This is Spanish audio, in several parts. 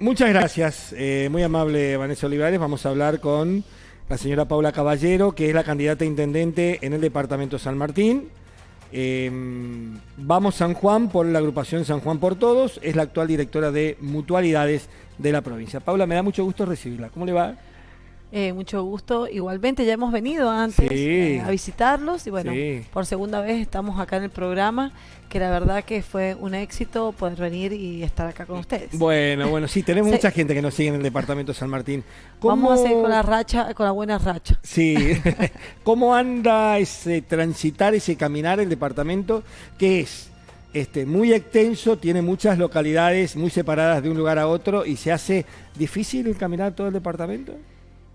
Muchas gracias, eh, muy amable Vanessa Olivares. Vamos a hablar con la señora Paula Caballero, que es la candidata a intendente en el departamento San Martín. Eh, vamos San Juan por la agrupación San Juan por Todos, es la actual directora de mutualidades de la provincia. Paula, me da mucho gusto recibirla. ¿Cómo le va? Eh, mucho gusto. Igualmente ya hemos venido antes Sí. eh, a visitarlos y bueno, Sí. por segunda vez estamos acá en el programa, que la verdad que fue un éxito poder venir y estar acá con ustedes. Bueno, bueno, sí, tenemos Sí. mucha gente que nos sigue en el departamento San Martín. Vamos a seguir ¿Cómo- con la racha, con la buena racha. Sí, ¿cómo anda ese transitar, ese caminar el departamento que es este, muy extenso, tiene muchas localidades muy separadas de un lugar a otro y se hace difícil el caminar todo el departamento?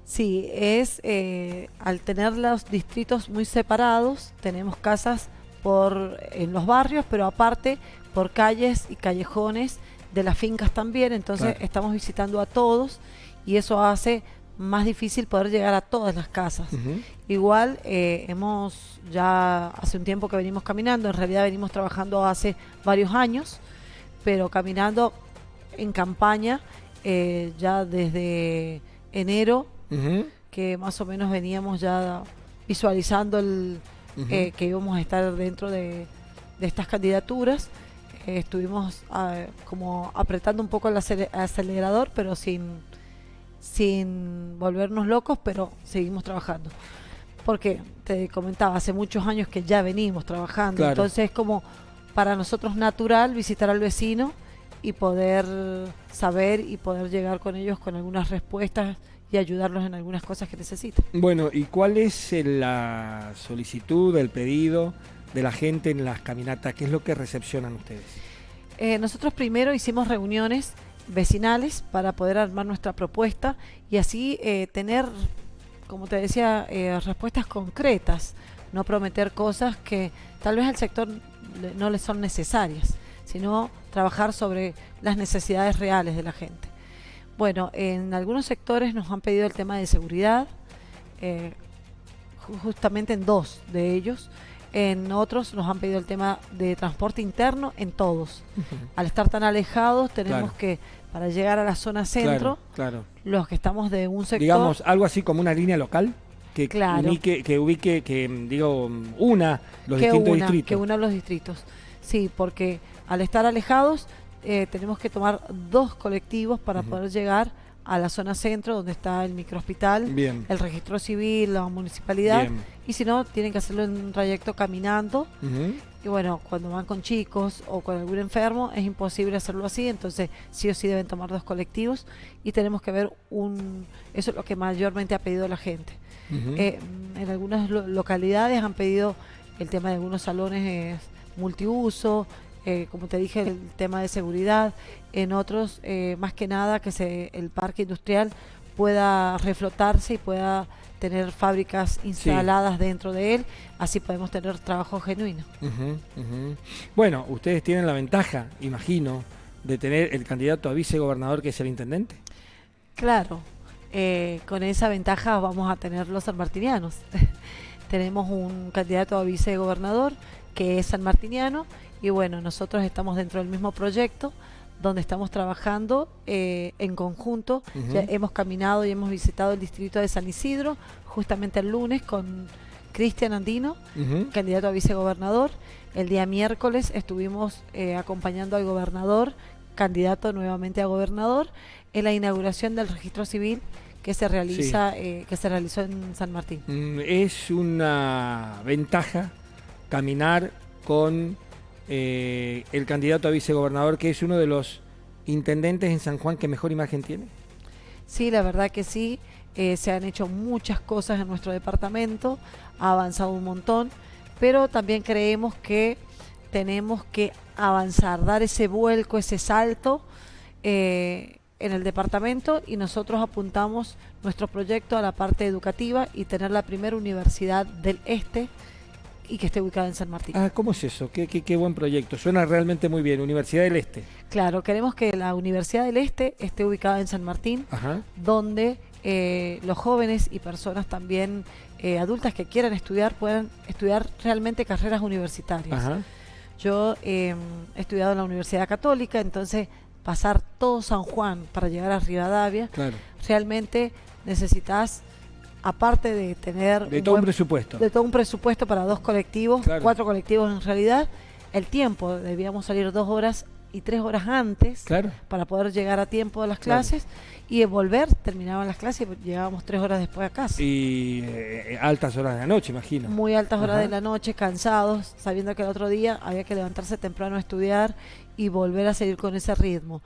Sí, es eh, al tener los distritos muy separados, tenemos casas por en los barrios, pero aparte por calles y callejones de las fincas también, entonces Claro. estamos visitando a todos y eso hace más difícil poder llegar a todas las casas. Igual eh, hemos ya hace un tiempo que venimos caminando, en realidad venimos trabajando hace varios años, pero caminando en campaña eh, ya desde enero, Que más o menos veníamos ya visualizando el, eh, que íbamos a estar dentro de, de estas candidaturas. Eh, estuvimos ah, como apretando un poco el acele- acelerador, pero sin, sin volvernos locos, pero seguimos trabajando. Porque te comentaba, hace muchos años que ya venimos trabajando, Claro. entonces es como para nosotros natural visitar al vecino y poder saber y poder llegar con ellos con algunas respuestas y ayudarlos en algunas cosas que necesitan. Bueno, ¿y cuál es el- la solicitud, el pedido de la gente en las caminatas? ¿Qué es lo que recepcionan ustedes? Eh, nosotros primero hicimos reuniones vecinales para poder armar nuestra propuesta y así eh, tener, como te decía, eh, respuestas concretas, no prometer cosas que tal vez al sector no le son necesarias, sino trabajar sobre las necesidades reales de la gente. Bueno, en algunos sectores nos han pedido el tema de seguridad, eh, ju- justamente en dos de ellos. En otros nos han pedido el tema de transporte interno, en todos. Al estar tan alejados, tenemos Claro. que, para llegar a la zona centro, Claro, claro. los que estamos de un sector, Digamos, algo así como una línea local que ubique, que ubique, que mm, digo, una los que distintos una, distritos. que una los distritos. Sí, porque al estar alejados, eh, tenemos que tomar dos colectivos para poder llegar a la zona centro, donde está el microhospital, Bien. el registro civil, la municipalidad, Bien. y si no, tienen que hacerlo en un trayecto caminando. Y bueno, cuando van con chicos o con algún enfermo es imposible hacerlo así, entonces sí o sí deben tomar dos colectivos y tenemos que ver un... Eso es lo que mayormente ha pedido la gente. Eh, en algunas lo- localidades han pedido el tema de algunos salones multiuso, eh, como te dije, el tema de seguridad. En otros, eh, más que nada, que se, el parque industrial pueda reflotarse y pueda tener fábricas instaladas dentro de él, así podemos tener trabajo genuino. Bueno, ustedes tienen la ventaja, imagino, de tener el candidato a vicegobernador que es el intendente. Claro, eh, con esa ventaja vamos a tener los sanmartinianos. Tenemos un candidato a vicegobernador que es sanmartiniano y bueno, nosotros estamos dentro del mismo proyecto donde estamos trabajando eh, en conjunto. Ya hemos caminado y hemos visitado el distrito de San Isidro justamente el lunes con Cristian Andino, candidato a vicegobernador. El día miércoles estuvimos eh, acompañando al gobernador, candidato nuevamente a gobernador, en la inauguración del registro civil que se realiza, eh, que se realizó en San Martín. Mm, Es una ventaja caminar con eh, el candidato a vicegobernador, que es uno de los intendentes en San Juan que mejor imagen tiene. Sí, la verdad que sí. eh, se han hecho muchas cosas en nuestro departamento, ha avanzado un montón, pero también creemos que tenemos que avanzar, dar ese vuelco, ese salto eh, en el departamento y nosotros apuntamos nuestro proyecto a la parte educativa y tener la primera universidad del este y que esté ubicada en San Martín. Ah, ¿cómo es eso? Qué, qué- qué buen proyecto. Suena realmente muy bien. Universidad del Este. Claro, queremos que la Universidad del Este esté ubicada en San Martín Ajá. donde eh, los jóvenes y personas también eh, adultas que quieran estudiar puedan estudiar realmente carreras universitarias. Ajá. Yo eh, he estudiado en la Universidad Católica, entonces pasar todo San Juan para llegar a Rivadavia, Claro. realmente necesitas, aparte de tener De todo un buen- presupuesto. de todo un presupuesto para dos colectivos, Claro. cuatro colectivos en realidad, el tiempo, debíamos salir dos horas y tres horas antes Claro. para poder llegar a tiempo a las Claro. clases y de volver, terminaban las clases y llegábamos tres horas después a casa. Y eh, altas horas de la noche, imagino. Muy altas horas de la noche, cansados, sabiendo que el otro día había que levantarse temprano a estudiar y volver a seguir con ese ritmo.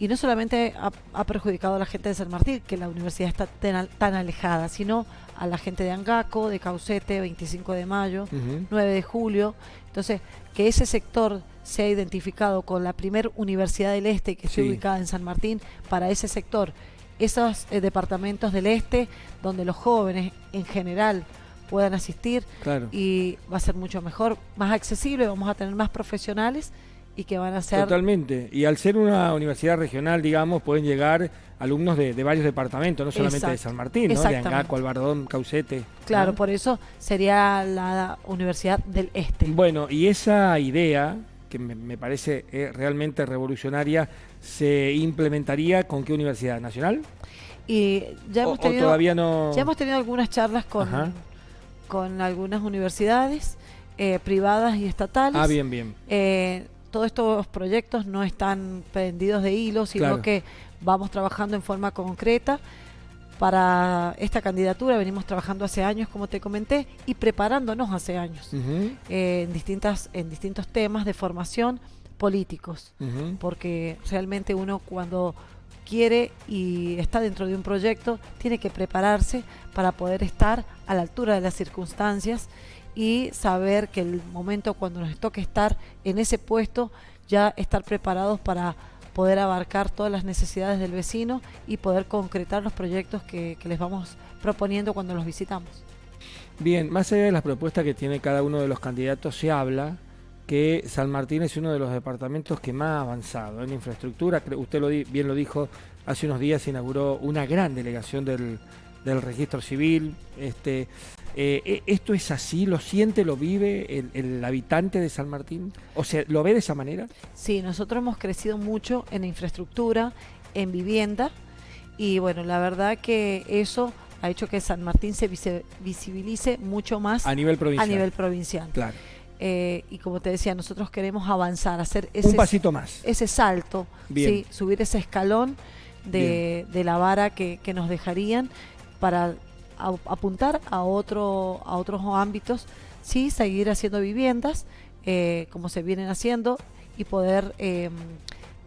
Y no solamente ha, ha perjudicado a la gente de San Martín, que la universidad está tan, al- tan alejada, sino a la gente de Angaco, de Caucete, 25 de mayo, Ujú. 9 de julio. Entonces, que ese sector sea identificado con la primer universidad del este que esté Sí. ubicada en San Martín para ese sector, esos eh, departamentos del este donde los jóvenes en general puedan asistir Claro. y va a ser mucho mejor, más accesible, vamos a tener más profesionales y que van a ser Totalmente. Y al ser una universidad regional, digamos, pueden llegar alumnos de, de varios departamentos, no solamente de. San Martín, ¿no? De. Angaco, Albardón, Caucete. claro, ¿no? por eso sería la Universidad del Este. Bueno, y esa idea, que me, me parece eh, realmente revolucionaria, ¿se implementaría con qué universidad? ¿Nacional? Y ya hemos o tenido todavía no? Ya hemos tenido algunas charlas con, Ajá. con algunas universidades eh, privadas y estatales. Ah, bien, bien. Eh, todos estos proyectos no están pendidos de hilo, sino Claro. que vamos trabajando en forma concreta. Para esta candidatura venimos trabajando hace años, como te comenté, y preparándonos hace años eh, en, distintas, en distintos temas de formación políticos porque realmente uno cuando quiere y está dentro de un proyecto tiene que prepararse para poder estar a la altura de las circunstancias y saber que el momento cuando nos toque estar en ese puesto ya estar preparados para poder abarcar todas las necesidades del vecino y poder concretar los proyectos que, les vamos proponiendo cuando los visitamos. Bien, más allá de las propuestas que tiene cada uno de los candidatos, se habla que San Martín es uno de los departamentos que más ha avanzado en infraestructura. Usted lo di- bien lo dijo, hace unos días inauguró una gran delegación del, del registro civil. Este, eh, eh, ¿Esto es así? ¿Lo siente, lo vive el, el habitante de San Martín? O sea, ¿lo ve de esa manera? Sí, nosotros hemos crecido mucho en infraestructura, en vivienda y bueno, la verdad que eso ha hecho que San Martín se visibilice mucho más A nivel provincial. a nivel provincial. Claro. Eh, y como te decía, nosotros queremos avanzar, hacer ese, Un pasito más. ese salto. ¿sí? subir ese escalón de, de la vara que, que nos dejarían para a- apuntar a, otro, a otros ámbitos, sí, seguir haciendo viviendas eh, como se vienen haciendo y poder eh,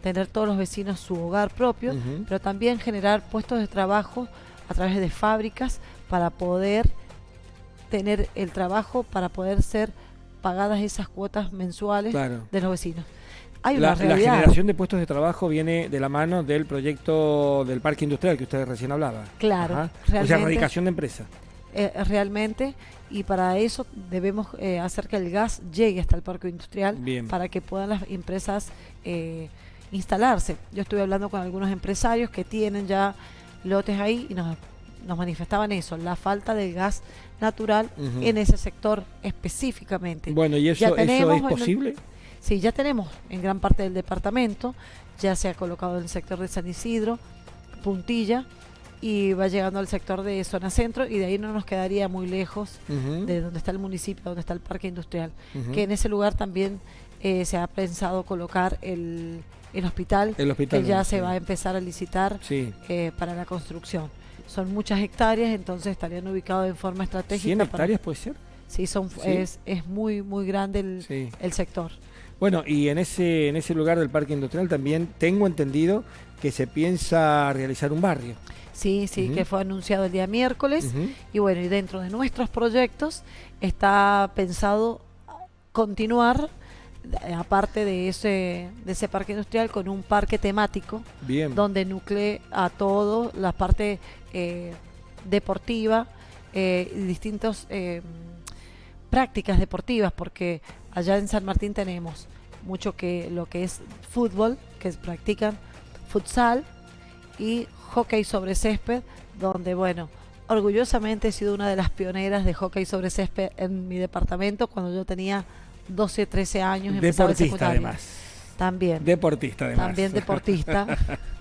tener todos los vecinos su hogar propio, pero también generar puestos de trabajo a través de fábricas para poder tener el trabajo, para poder ser pagadas esas cuotas mensuales Claro. de los vecinos. Hay La, una la realidad. generación de puestos de trabajo viene de la mano del proyecto del parque industrial que usted recién hablaba. Claro. O sea, realmente. radicación de empresa. eh, realmente y para eso debemos eh, hacer que el gas llegue hasta el parque industrial Bien. para que puedan las empresas eh, instalarse. Yo estuve hablando con algunos empresarios que tienen ya lotes ahí y nos, nos manifestaban eso, la falta de gas natural en ese sector específicamente. Bueno, ¿y Ya eso, eso es en- posible? Sí, ya tenemos en gran parte del departamento, ya se ha colocado en el sector de San Isidro, Puntilla, y va llegando al sector de zona centro, y de ahí no nos quedaría muy lejos de donde está el municipio, donde está el parque industrial, que en ese lugar también eh, se ha pensado colocar el, el hospital, El hospital. que ya ¿no? se Sí. va a empezar a licitar Sí. eh, para la construcción. Son muchas hectáreas, entonces estarían ubicados en forma estratégica. 100 para- hectáreas puede ser. Sí, son, Sí. Es, es muy, muy grande el, Sí. el sector. Bueno, y en ese, en ese lugar del parque industrial también tengo entendido que se piensa realizar un barrio. Sí, sí, que fue anunciado el día miércoles. Y bueno, y dentro de nuestros proyectos está pensado continuar, eh, aparte de ese, de ese parque industrial, con un parque temático Bien. donde nuclee a todo la parte eh, deportiva eh, y distintas eh, prácticas deportivas, porque allá en San Martín tenemos mucho que lo que es fútbol, que practican futsal y hockey sobre césped, donde bueno, orgullosamente he sido una de las pioneras de hockey sobre césped en mi departamento cuando yo tenía 12, 13 años. Deportista además. También. Deportista, además. También deportista.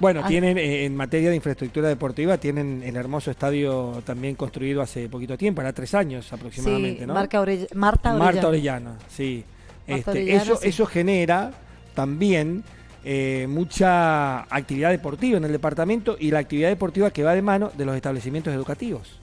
Bueno, tienen eh, en materia de infraestructura deportiva, tienen el hermoso estadio también construido hace poquito tiempo, era tres años aproximadamente, ¿no? Marta Orellana. Marta Orellana, sí. Este, eso, eso genera también eh, mucha actividad deportiva en el departamento y la actividad deportiva que va de mano de los establecimientos educativos.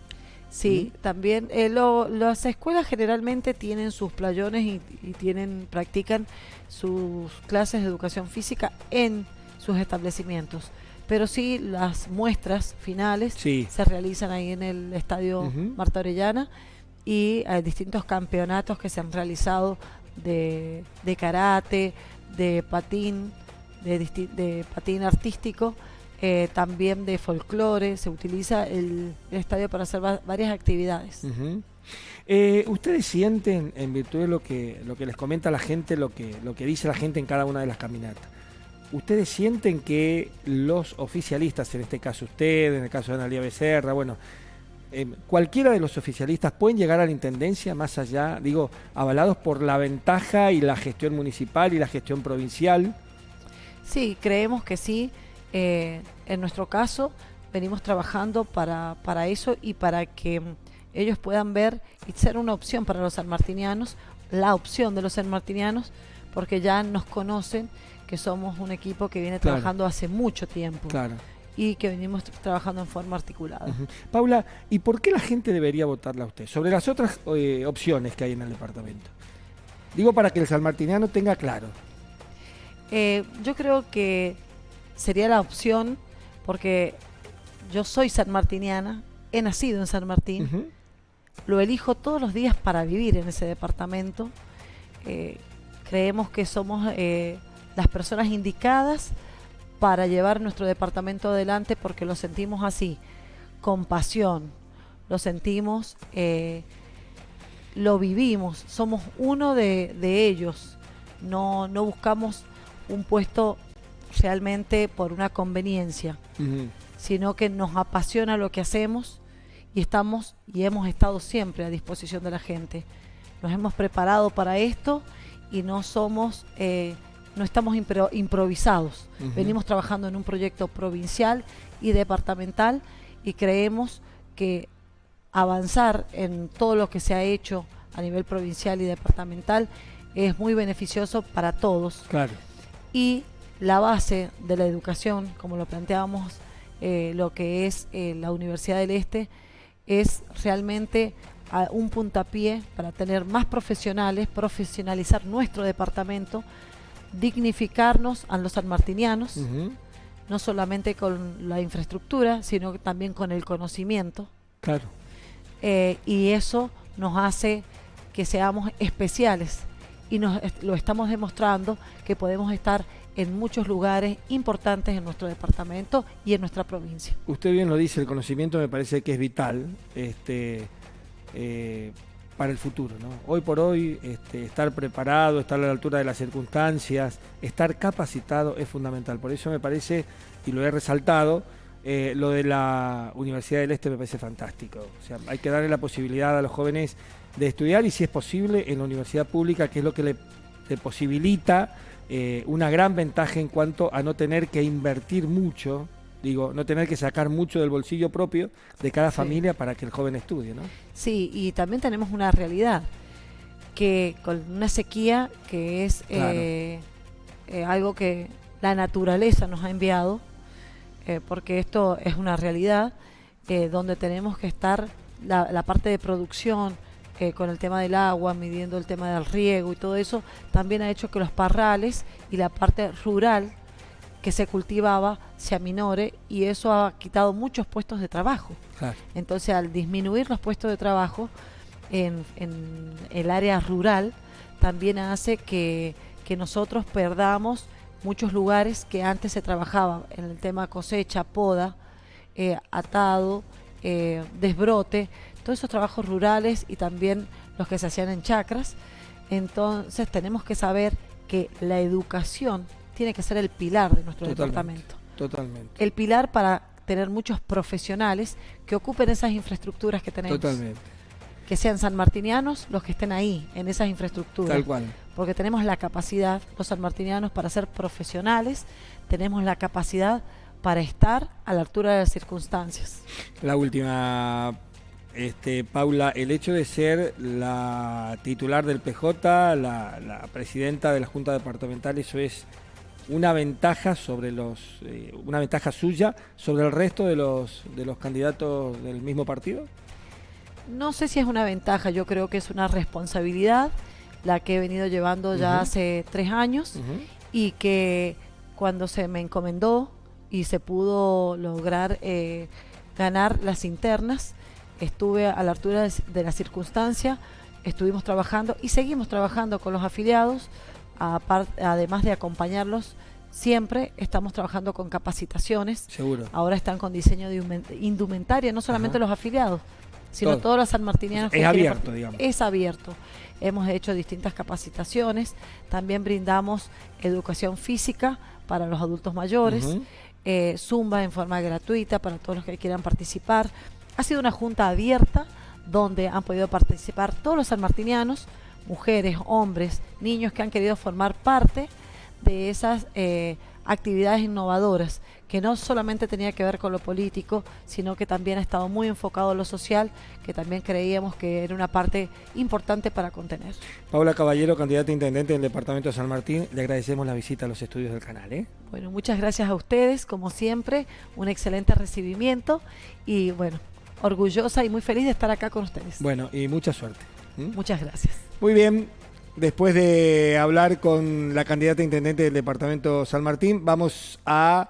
Sí, también eh, las escuelas generalmente tienen sus playones y, y, tienen practican sus clases de educación física en sus establecimientos. Pero sí, las muestras finales se realizan ahí en el Estadio Marta Orellana y hay distintos campeonatos que se han realizado de, karate, de patín, de, de patín artístico, eh, también de folclore. Se utiliza el, estadio para hacer varias actividades. Eh, ¿Ustedes sienten, en virtud de lo que, lo que les comenta la gente, lo que, lo que dice la gente en cada una de las caminatas, ¿Ustedes sienten que los oficialistas, en este caso usted, en el caso de Analia Becerra, bueno, eh, cualquiera de los oficialistas pueden llegar a la intendencia más allá, digo, avalados por la ventaja y la gestión municipal y la gestión provincial? Sí, creemos que sí. Eh, en nuestro caso, venimos trabajando para, para eso y para que ellos puedan ver y ser una opción para los sanmartinianos, la opción de los sanmartinianos, porque ya nos conocen que somos un equipo que viene trabajando hace mucho tiempo. Y que venimos trabajando en forma articulada. Paula, ¿y por qué la gente debería votarla a usted? Sobre las otras eh, opciones que hay en el departamento. Digo para que el salmartiniano tenga claro. Eh, yo creo que sería la opción, porque yo soy sanmartiniana, he nacido en San Martín, lo elijo todos los días para vivir en ese departamento. Eh, creemos que somos las personas indicadas para llevar nuestro departamento adelante porque lo sentimos así, con pasión, lo sentimos, eh, lo vivimos, somos uno de, ellos, no, no buscamos un puesto realmente por una conveniencia, sino que nos apasiona lo que hacemos y estamos y hemos estado siempre a disposición de la gente. Nos hemos preparado para esto y no somos... Eh, no estamos improvisados. Venimos trabajando en un proyecto provincial y departamental y creemos que avanzar en todo lo que se ha hecho a nivel provincial y departamental es muy beneficioso para todos. Claro. Y la base de la educación, como lo planteábamos, eh, lo que es eh, la Universidad del Este, es realmente un puntapié para tener más profesionales, profesionalizar nuestro departamento, dignificarnos a los sanmartinianos, no solamente con la infraestructura, sino también con el conocimiento. Claro. Eh, y eso nos hace que seamos especiales y nos lo estamos demostrando que podemos estar en muchos lugares importantes en nuestro departamento y en nuestra provincia. Usted bien lo dice, el conocimiento me parece que es vital. Este, eh, para el futuro. ¿no? Hoy por hoy, este, estar preparado, estar a la altura de las circunstancias, estar capacitado es fundamental. Por eso me parece, y lo he resaltado, eh, lo de la Universidad del Este me parece fantástico. O sea, hay que darle la posibilidad a los jóvenes de estudiar y si es posible en la universidad pública, que es lo que le, posibilita eh, una gran ventaja en cuanto a no tener que invertir mucho digo, no tener que sacar mucho del bolsillo propio de cada familia para que el joven estudie, ¿no? Sí, y también tenemos una realidad, que con una sequía que es eh, eh, algo que la naturaleza nos ha enviado, eh, porque esto es una realidad, donde tenemos que estar la, la parte de producción, con el tema del agua, midiendo el tema del riego y todo eso, también ha hecho que los parrales y la parte rural que se cultivaba se aminore y eso ha quitado muchos puestos de trabajo. Entonces, al disminuir los puestos de trabajo en, el área rural, también hace que, nosotros perdamos muchos lugares que antes se trabajaba en el tema cosecha, poda, eh, atado, eh, desbrote, todos esos trabajos rurales y también los que se hacían en chacras. Entonces tenemos que saber que la educación tiene que ser el pilar de nuestro departamento. Totalmente. El pilar para tener muchos profesionales que ocupen esas infraestructuras que tenemos. Totalmente. que sean sanmartinianos los que estén ahí, en esas infraestructuras. Tal cual. Porque tenemos la capacidad, los sanmartinianos, para ser profesionales, tenemos la capacidad para estar a la altura de las circunstancias. La última, este, Paula, el hecho de ser la titular del PJ, la, la presidenta de la Junta Departamental, eso es una ventaja sobre los, eh, una ventaja suya sobre el resto de los de los candidatos del mismo partido. No sé si es una ventaja, yo creo que es una responsabilidad la que he venido llevando ya hace tres años y que cuando se me encomendó y se pudo lograr eh, ganar las internas, estuve a la altura de, de, la circunstancia, estuvimos trabajando y seguimos trabajando con los afiliados, además de acompañarlos siempre estamos trabajando con capacitaciones. Seguro. Ahora están con diseño de indumentaria, no solamente los afiliados, sino todos los sanmartinianos. Es abierto, digamos. Es abierto. Hemos hecho distintas capacitaciones. También brindamos educación física para los adultos mayores, eh, Zumba en forma gratuita para todos los que quieran participar. Ha sido una junta abierta donde han podido participar todos los sanmartinianos, mujeres, hombres, niños que han querido formar parte de esas eh, actividades innovadoras, que no solamente tenía que ver con lo político, sino que también ha estado muy enfocado en lo social, que también creíamos que era una parte importante para contener. Paula Caballero, candidata a intendente del Departamento de San Martín, le agradecemos la visita a los estudios del canal. ¿eh? Bueno, muchas gracias a ustedes, como siempre, un excelente recibimiento y bueno, orgullosa y muy feliz de estar acá con ustedes. Bueno, y mucha suerte. Muchas gracias. Muy bien, después de hablar con la candidata intendente del departamento San Martín, vamos a